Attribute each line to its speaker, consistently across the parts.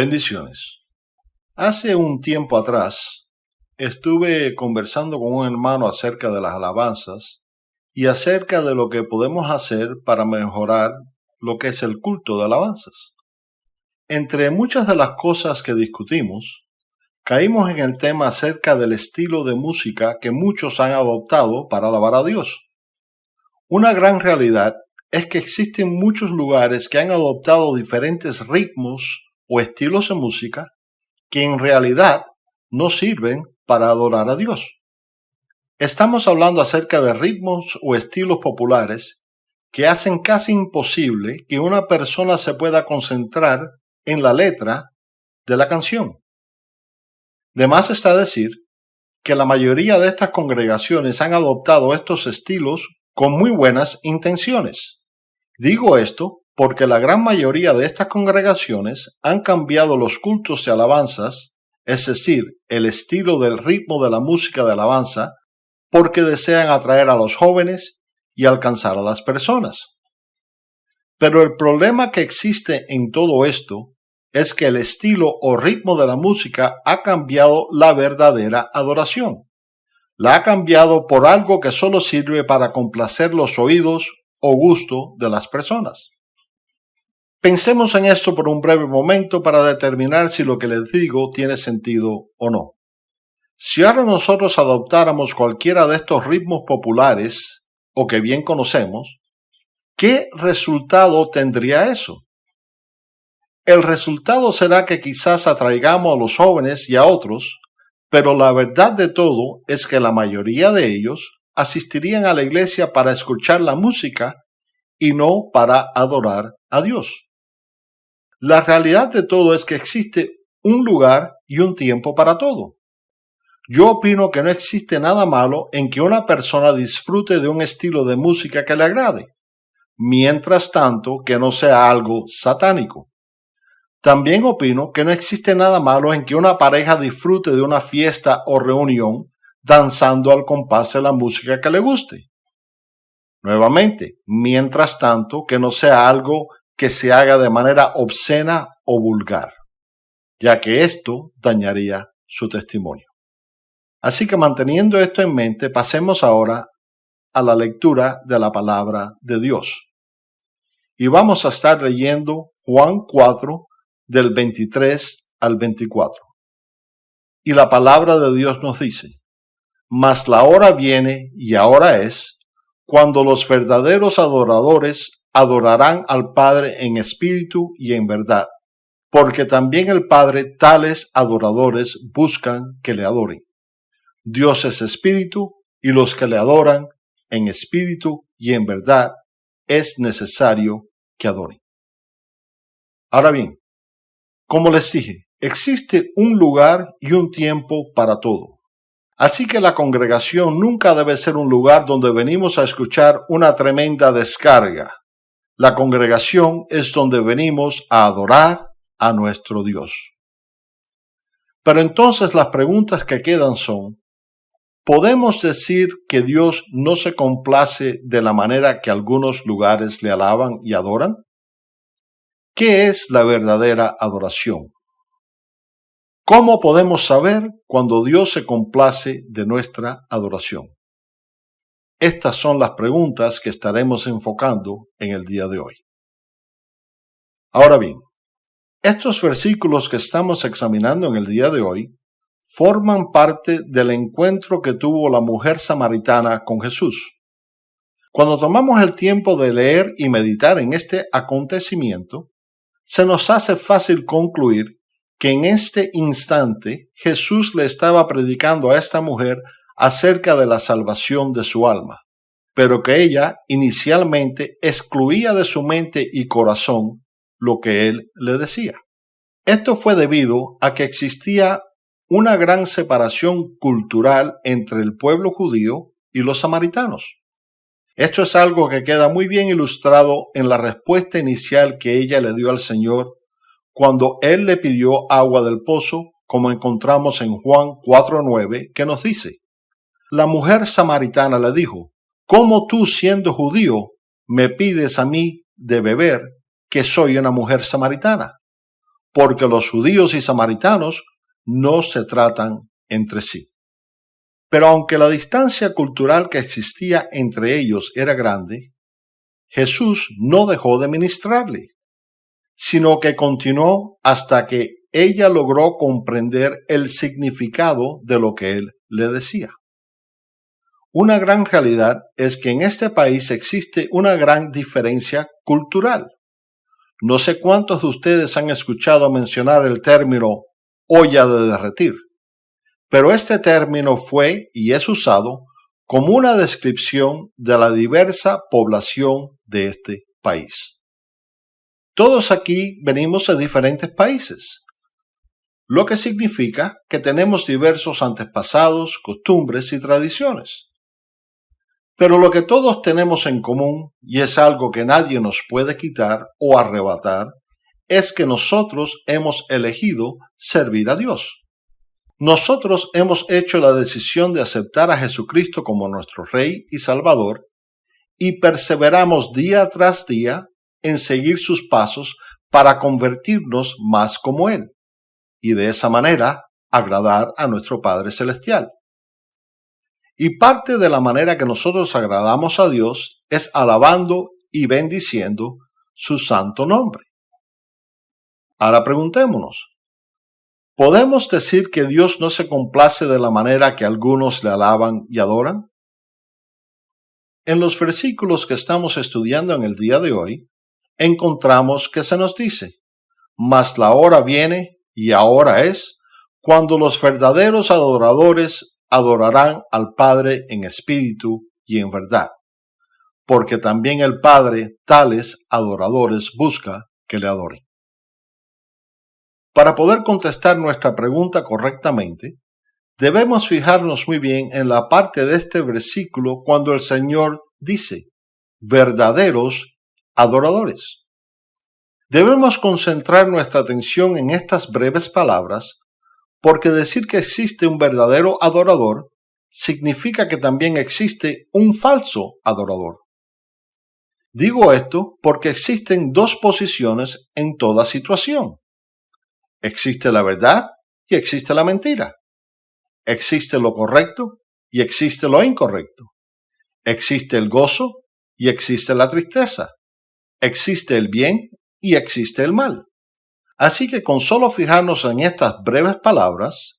Speaker 1: Bendiciones. Hace un tiempo atrás estuve conversando con un hermano acerca de las alabanzas y acerca de lo que podemos hacer para mejorar lo que es el culto de alabanzas. Entre muchas de las cosas que discutimos, caímos en el tema acerca del estilo de música que muchos han adoptado para alabar a Dios. Una gran realidad es que existen muchos lugares que han adoptado diferentes ritmos o estilos de música que en realidad no sirven para adorar a Dios. Estamos hablando acerca de ritmos o estilos populares que hacen casi imposible que una persona se pueda concentrar en la letra de la canción. De más está decir que la mayoría de estas congregaciones han adoptado estos estilos con muy buenas intenciones. Digo esto porque la gran mayoría de estas congregaciones han cambiado los cultos de alabanzas, es decir, el estilo del ritmo de la música de alabanza, porque desean atraer a los jóvenes y alcanzar a las personas. Pero el problema que existe en todo esto es que el estilo o ritmo de la música ha cambiado la verdadera adoración. La ha cambiado por algo que solo sirve para complacer los oídos o gusto de las personas. Pensemos en esto por un breve momento para determinar si lo que les digo tiene sentido o no. Si ahora nosotros adoptáramos cualquiera de estos ritmos populares o que bien conocemos, ¿qué resultado tendría eso? El resultado será que quizás atraigamos a los jóvenes y a otros, pero la verdad de todo es que la mayoría de ellos asistirían a la iglesia para escuchar la música y no para adorar a Dios. La realidad de todo es que existe un lugar y un tiempo para todo. Yo opino que no existe nada malo en que una persona disfrute de un estilo de música que le agrade, mientras tanto que no sea algo satánico. También opino que no existe nada malo en que una pareja disfrute de una fiesta o reunión danzando al compás de la música que le guste. Nuevamente, mientras tanto que no sea algo que se haga de manera obscena o vulgar, ya que esto dañaría su testimonio. Así que manteniendo esto en mente, pasemos ahora a la lectura de la palabra de Dios. Y vamos a estar leyendo Juan 4, del 23 al 24. Y la palabra de Dios nos dice, Mas la hora viene y ahora es, cuando los verdaderos adoradores adorarán al Padre en espíritu y en verdad, porque también el Padre tales adoradores buscan que le adoren. Dios es espíritu y los que le adoran en espíritu y en verdad es necesario que adoren. Ahora bien, como les dije, existe un lugar y un tiempo para todo. Así que la congregación nunca debe ser un lugar donde venimos a escuchar una tremenda descarga. La congregación es donde venimos a adorar a nuestro Dios. Pero entonces las preguntas que quedan son, ¿podemos decir que Dios no se complace de la manera que algunos lugares le alaban y adoran? ¿Qué es la verdadera adoración? ¿Cómo podemos saber cuando Dios se complace de nuestra adoración? Estas son las preguntas que estaremos enfocando en el día de hoy. Ahora bien, estos versículos que estamos examinando en el día de hoy forman parte del encuentro que tuvo la mujer samaritana con Jesús. Cuando tomamos el tiempo de leer y meditar en este acontecimiento, se nos hace fácil concluir que en este instante Jesús le estaba predicando a esta mujer acerca de la salvación de su alma, pero que ella inicialmente excluía de su mente y corazón lo que él le decía. Esto fue debido a que existía una gran separación cultural entre el pueblo judío y los samaritanos. Esto es algo que queda muy bien ilustrado en la respuesta inicial que ella le dio al Señor cuando Él le pidió agua del pozo, como encontramos en Juan 4.9, que nos dice, La mujer samaritana le dijo, ¿Cómo tú siendo judío me pides a mí de beber que soy una mujer samaritana? porque los judíos y samaritanos no se tratan entre sí. Pero aunque la distancia cultural que existía entre ellos era grande, Jesús no dejó de ministrarle, sino que continuó hasta que ella logró comprender el significado de lo que él le decía. Una gran realidad es que en este país existe una gran diferencia cultural. No sé cuántos de ustedes han escuchado mencionar el término olla de derretir, pero este término fue y es usado como una descripción de la diversa población de este país. Todos aquí venimos de diferentes países, lo que significa que tenemos diversos antepasados, costumbres y tradiciones. Pero lo que todos tenemos en común, y es algo que nadie nos puede quitar o arrebatar, es que nosotros hemos elegido servir a Dios. Nosotros hemos hecho la decisión de aceptar a Jesucristo como nuestro Rey y Salvador y perseveramos día tras día en seguir sus pasos para convertirnos más como Él y de esa manera agradar a nuestro Padre Celestial. Y parte de la manera que nosotros agradamos a Dios es alabando y bendiciendo su santo nombre. Ahora preguntémonos, ¿podemos decir que Dios no se complace de la manera que algunos le alaban y adoran? En los versículos que estamos estudiando en el día de hoy, encontramos que se nos dice, mas la hora viene y ahora es cuando los verdaderos adoradores adorarán al Padre en espíritu y en verdad, porque también el Padre tales adoradores busca que le adoren. Para poder contestar nuestra pregunta correctamente, debemos fijarnos muy bien en la parte de este versículo cuando el Señor dice, verdaderos adoradores. Debemos concentrar nuestra atención en estas breves palabras porque decir que existe un verdadero adorador significa que también existe un falso adorador. Digo esto porque existen dos posiciones en toda situación. Existe la verdad y existe la mentira. Existe lo correcto y existe lo incorrecto. Existe el gozo y existe la tristeza. Existe el bien y existe el mal. Así que con solo fijarnos en estas breves palabras,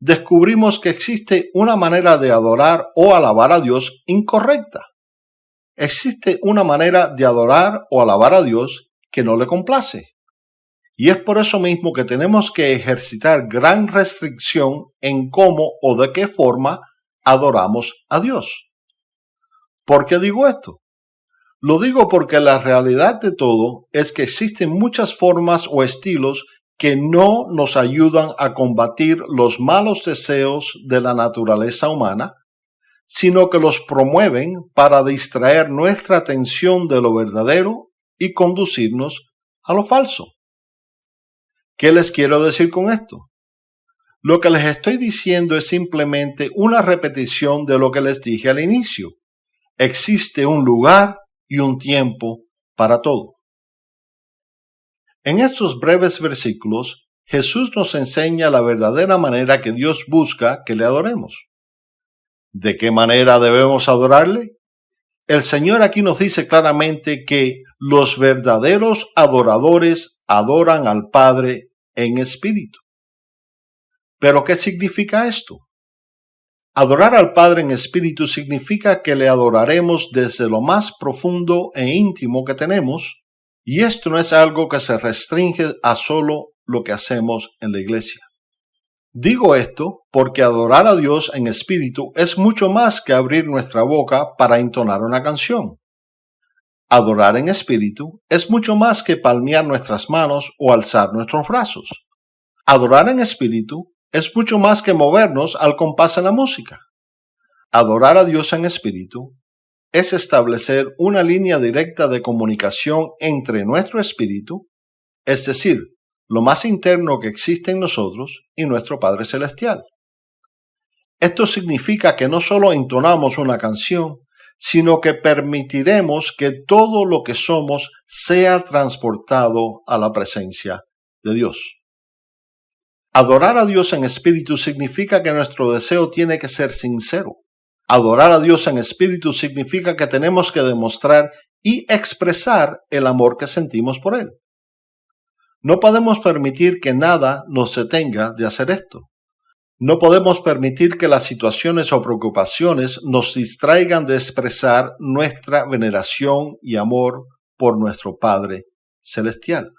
Speaker 1: descubrimos que existe una manera de adorar o alabar a Dios incorrecta. Existe una manera de adorar o alabar a Dios que no le complace. Y es por eso mismo que tenemos que ejercitar gran restricción en cómo o de qué forma adoramos a Dios. ¿Por qué digo esto? Lo digo porque la realidad de todo es que existen muchas formas o estilos que no nos ayudan a combatir los malos deseos de la naturaleza humana, sino que los promueven para distraer nuestra atención de lo verdadero y conducirnos a lo falso. ¿Qué les quiero decir con esto? Lo que les estoy diciendo es simplemente una repetición de lo que les dije al inicio. Existe un lugar y un tiempo para todo. En estos breves versículos, Jesús nos enseña la verdadera manera que Dios busca que le adoremos. ¿De qué manera debemos adorarle? El Señor aquí nos dice claramente que los verdaderos adoradores adoran al Padre en espíritu. ¿Pero qué significa esto? Adorar al Padre en espíritu significa que le adoraremos desde lo más profundo e íntimo que tenemos, y esto no es algo que se restringe a solo lo que hacemos en la iglesia. Digo esto porque adorar a Dios en espíritu es mucho más que abrir nuestra boca para entonar una canción. Adorar en espíritu es mucho más que palmear nuestras manos o alzar nuestros brazos. Adorar en espíritu es mucho más que movernos al compás de la música. Adorar a Dios en espíritu es establecer una línea directa de comunicación entre nuestro espíritu, es decir, lo más interno que existe en nosotros y nuestro Padre Celestial. Esto significa que no solo entonamos una canción, sino que permitiremos que todo lo que somos sea transportado a la presencia de Dios. Adorar a Dios en espíritu significa que nuestro deseo tiene que ser sincero. Adorar a Dios en espíritu significa que tenemos que demostrar y expresar el amor que sentimos por Él. No podemos permitir que nada nos detenga de hacer esto. No podemos permitir que las situaciones o preocupaciones nos distraigan de expresar nuestra veneración y amor por nuestro Padre Celestial.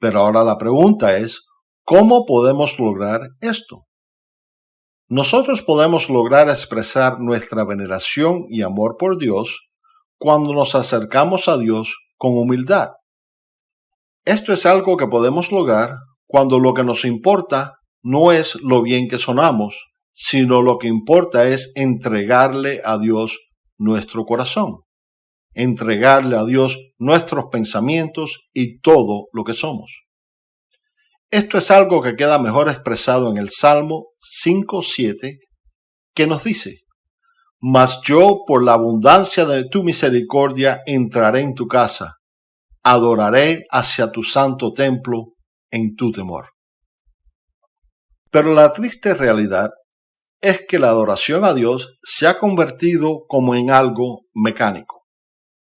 Speaker 1: Pero ahora la pregunta es, ¿Cómo podemos lograr esto? Nosotros podemos lograr expresar nuestra veneración y amor por Dios cuando nos acercamos a Dios con humildad. Esto es algo que podemos lograr cuando lo que nos importa no es lo bien que sonamos, sino lo que importa es entregarle a Dios nuestro corazón, entregarle a Dios nuestros pensamientos y todo lo que somos. Esto es algo que queda mejor expresado en el Salmo 5.7, que nos dice, Mas yo por la abundancia de tu misericordia entraré en tu casa, adoraré hacia tu santo templo en tu temor. Pero la triste realidad es que la adoración a Dios se ha convertido como en algo mecánico.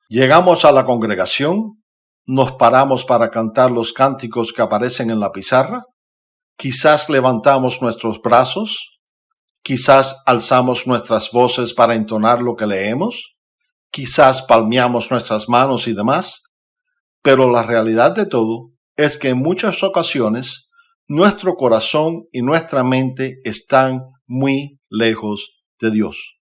Speaker 1: Llegamos a la congregación, nos paramos para cantar los cánticos que aparecen en la pizarra, quizás levantamos nuestros brazos, quizás alzamos nuestras voces para entonar lo que leemos, quizás palmeamos nuestras manos y demás, pero la realidad de todo es que en muchas ocasiones nuestro corazón y nuestra mente están muy lejos de Dios.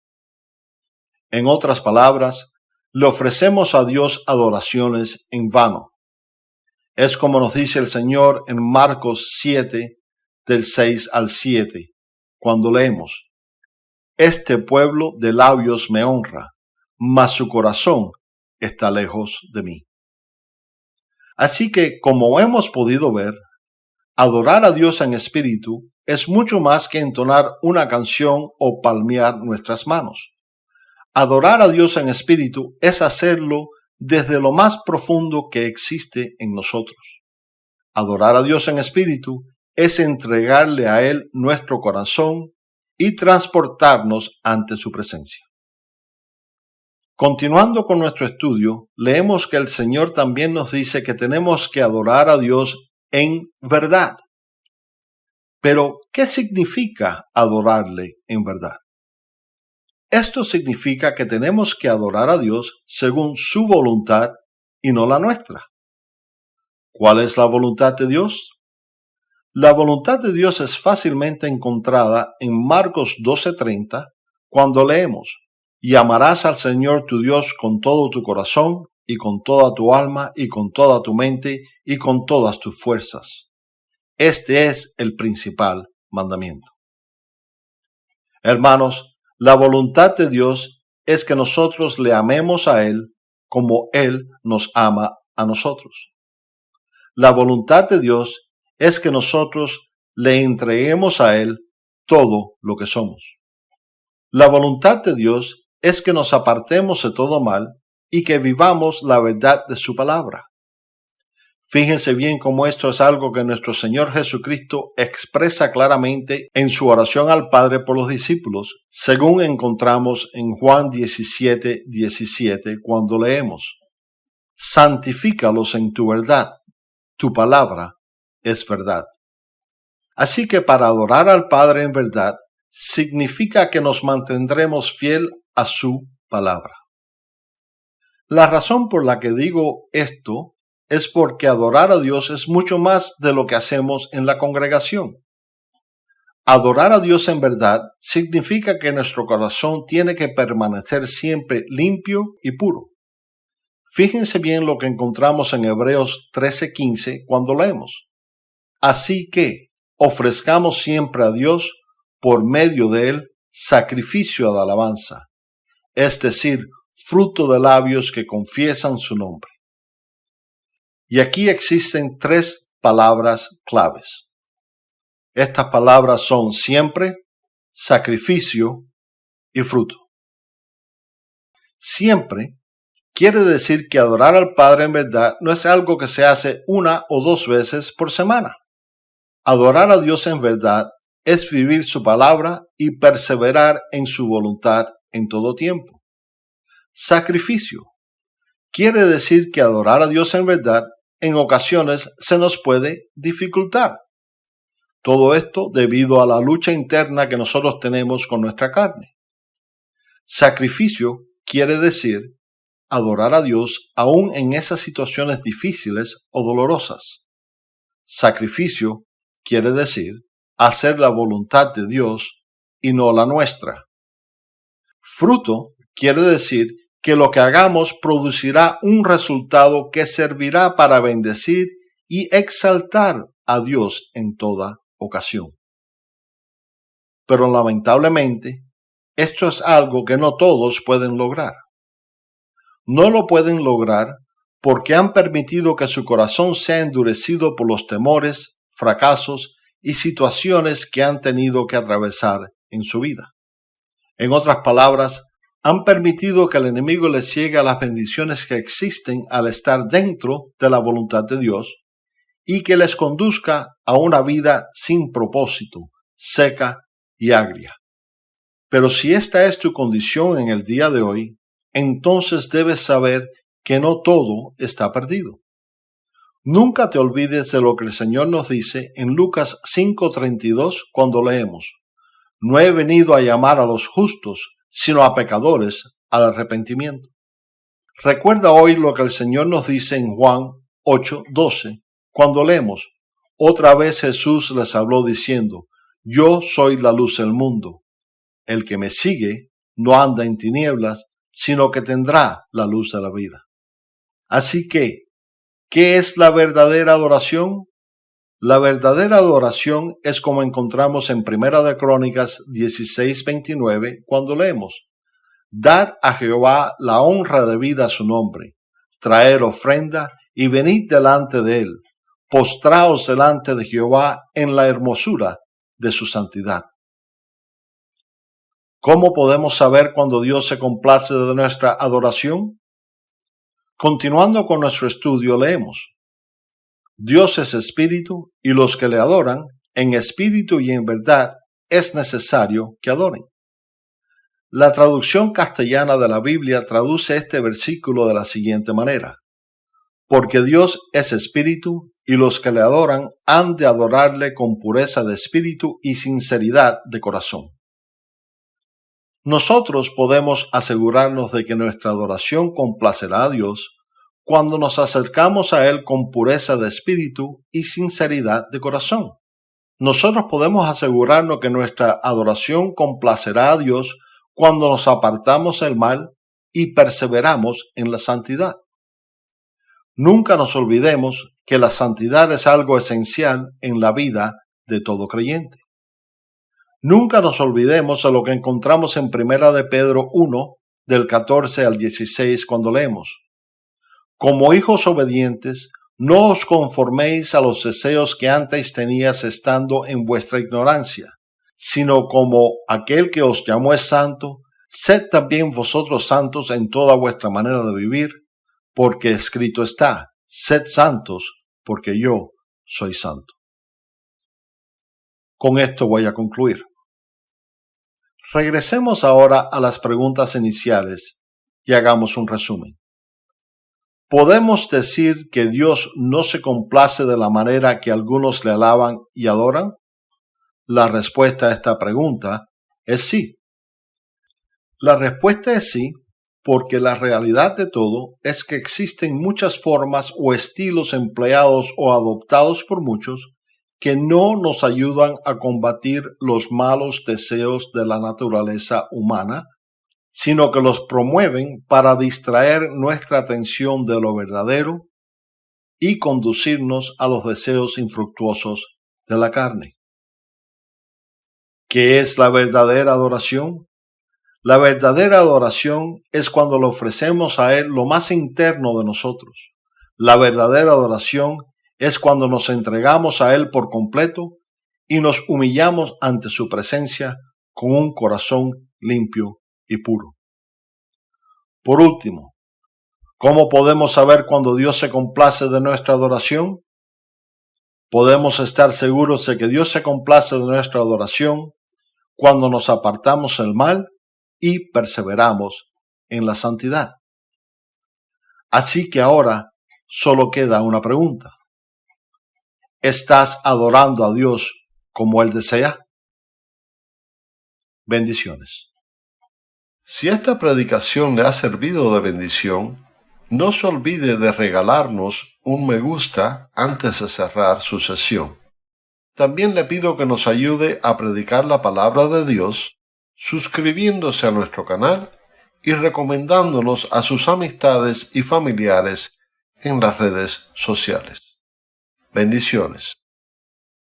Speaker 1: En otras palabras, le ofrecemos a Dios adoraciones en vano. Es como nos dice el Señor en Marcos 7, del 6 al 7, cuando leemos, Este pueblo de labios me honra, mas su corazón está lejos de mí. Así que, como hemos podido ver, adorar a Dios en espíritu es mucho más que entonar una canción o palmear nuestras manos. Adorar a Dios en espíritu es hacerlo desde lo más profundo que existe en nosotros. Adorar a Dios en espíritu es entregarle a Él nuestro corazón y transportarnos ante su presencia. Continuando con nuestro estudio, leemos que el Señor también nos dice que tenemos que adorar a Dios en verdad. Pero, ¿qué significa adorarle en verdad? Esto significa que tenemos que adorar a Dios según su voluntad y no la nuestra. ¿Cuál es la voluntad de Dios? La voluntad de Dios es fácilmente encontrada en Marcos 12:30 cuando leemos, y amarás al Señor tu Dios con todo tu corazón y con toda tu alma y con toda tu mente y con todas tus fuerzas. Este es el principal mandamiento. Hermanos, la voluntad de Dios es que nosotros le amemos a Él como Él nos ama a nosotros. La voluntad de Dios es que nosotros le entreguemos a Él todo lo que somos. La voluntad de Dios es que nos apartemos de todo mal y que vivamos la verdad de su palabra. Fíjense bien cómo esto es algo que nuestro Señor Jesucristo expresa claramente en su oración al Padre por los discípulos, según encontramos en Juan 17, 17, cuando leemos, Santifícalos en tu verdad, tu palabra es verdad. Así que para adorar al Padre en verdad significa que nos mantendremos fiel a su palabra. La razón por la que digo esto es porque adorar a Dios es mucho más de lo que hacemos en la congregación. Adorar a Dios en verdad significa que nuestro corazón tiene que permanecer siempre limpio y puro. Fíjense bien lo que encontramos en Hebreos 13:15 cuando leemos. Así que ofrezcamos siempre a Dios por medio de él sacrificio de alabanza, es decir, fruto de labios que confiesan su nombre. Y aquí existen tres palabras claves. Estas palabras son siempre, sacrificio y fruto. Siempre quiere decir que adorar al Padre en verdad no es algo que se hace una o dos veces por semana. Adorar a Dios en verdad es vivir su palabra y perseverar en su voluntad en todo tiempo. Sacrificio. Quiere decir que adorar a Dios en verdad en ocasiones se nos puede dificultar. Todo esto debido a la lucha interna que nosotros tenemos con nuestra carne. Sacrificio quiere decir adorar a Dios aún en esas situaciones difíciles o dolorosas. Sacrificio quiere decir hacer la voluntad de Dios y no la nuestra. Fruto quiere decir que lo que hagamos producirá un resultado que servirá para bendecir y exaltar a Dios en toda ocasión. Pero lamentablemente, esto es algo que no todos pueden lograr. No lo pueden lograr porque han permitido que su corazón sea endurecido por los temores, fracasos y situaciones que han tenido que atravesar en su vida. En otras palabras, han permitido que el enemigo les llegue a las bendiciones que existen al estar dentro de la voluntad de Dios y que les conduzca a una vida sin propósito, seca y agria. Pero si esta es tu condición en el día de hoy, entonces debes saber que no todo está perdido. Nunca te olvides de lo que el Señor nos dice en Lucas 5:32 cuando leemos, No he venido a llamar a los justos, sino a pecadores al arrepentimiento. Recuerda hoy lo que el Señor nos dice en Juan 8:12 cuando leemos, Otra vez Jesús les habló diciendo, Yo soy la luz del mundo. El que me sigue no anda en tinieblas, sino que tendrá la luz de la vida. Así que, ¿Qué es la verdadera adoración? La verdadera adoración es como encontramos en Primera de Crónicas 16:29 cuando leemos: Dad a Jehová la honra debida a su nombre, traer ofrenda y venid delante de él, postraos delante de Jehová en la hermosura de su santidad. ¿Cómo podemos saber cuando Dios se complace de nuestra adoración? Continuando con nuestro estudio, leemos, Dios es espíritu y los que le adoran, en espíritu y en verdad, es necesario que adoren. La traducción castellana de la Biblia traduce este versículo de la siguiente manera, porque Dios es espíritu y los que le adoran han de adorarle con pureza de espíritu y sinceridad de corazón. Nosotros podemos asegurarnos de que nuestra adoración complacerá a Dios cuando nos acercamos a Él con pureza de espíritu y sinceridad de corazón. Nosotros podemos asegurarnos que nuestra adoración complacerá a Dios cuando nos apartamos del mal y perseveramos en la santidad. Nunca nos olvidemos que la santidad es algo esencial en la vida de todo creyente. Nunca nos olvidemos de lo que encontramos en Primera de Pedro 1, del 14 al 16, cuando leemos. Como hijos obedientes, no os conforméis a los deseos que antes tenías estando en vuestra ignorancia, sino como aquel que os llamó es santo, sed también vosotros santos en toda vuestra manera de vivir, porque escrito está, sed santos, porque yo soy santo. Con esto voy a concluir. Regresemos ahora a las preguntas iniciales y hagamos un resumen. ¿Podemos decir que Dios no se complace de la manera que algunos le alaban y adoran? La respuesta a esta pregunta es sí. La respuesta es sí porque la realidad de todo es que existen muchas formas o estilos empleados o adoptados por muchos que no nos ayudan a combatir los malos deseos de la naturaleza humana, sino que los promueven para distraer nuestra atención de lo verdadero y conducirnos a los deseos infructuosos de la carne. ¿Qué es la verdadera adoración? La verdadera adoración es cuando le ofrecemos a Él lo más interno de nosotros. La verdadera adoración es cuando nos entregamos a Él por completo y nos humillamos ante su presencia con un corazón limpio y puro. Por último, ¿cómo podemos saber cuando Dios se complace de nuestra adoración? Podemos estar seguros de que Dios se complace de nuestra adoración cuando nos apartamos del mal y perseveramos en la santidad. Así que ahora solo queda una pregunta. ¿Estás adorando a Dios como Él desea? Bendiciones. Si esta predicación le ha servido de bendición, no se olvide de regalarnos un me gusta antes de cerrar su sesión. También le pido que nos ayude a predicar la palabra de Dios suscribiéndose a nuestro canal y recomendándonos a sus amistades y familiares en las redes sociales. Bendiciones.